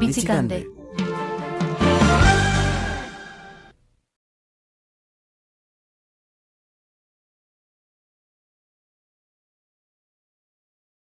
Visitante.